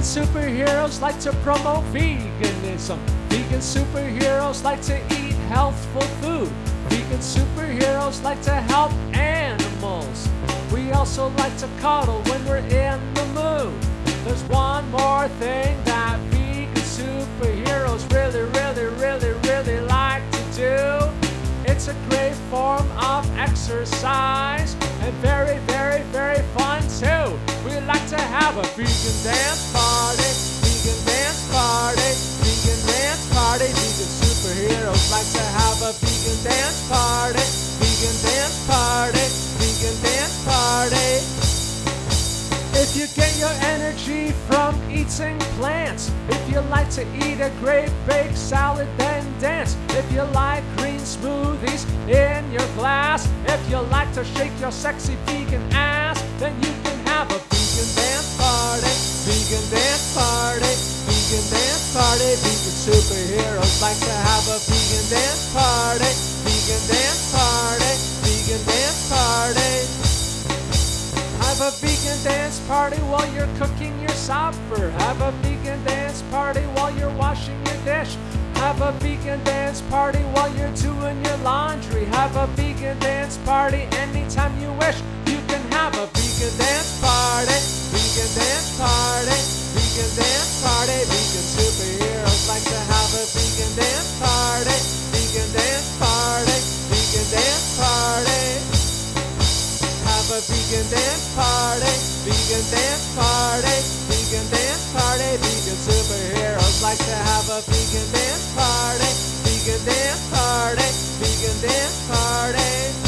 Vegan superheroes like to promote veganism. Vegan superheroes like to eat healthful food. Vegan superheroes like to help animals. We also like to cuddle when we're in the mood. There's one more thing that vegan superheroes really, really, really, really like to do. It's a great form of exercise to have a vegan dance party, vegan dance party, vegan dance party. Vegan superheroes like to have a vegan dance party, vegan dance party, vegan dance party. If you get your energy from eating plants, if you like to eat a great baked salad, then dance. If you like green smoothies in your glass, if you like to shake your sexy vegan ass, then you have a vegan dance party. Vegan dance party. Vegan dance party. Vegan superheroes like to have a vegan dance party. Vegan dance party. Vegan dance party. Have a vegan dance party while you're cooking your supper. Have a vegan dance party while you're washing your dish. Have a vegan dance party while you're doing your laundry. Have a vegan dance party anytime you wish. You can have a vegan dance vegan dance party, vegan dance party, vegan dance party. Vegan superheroes like to have a vegan dance party, vegan dance party, vegan dance party.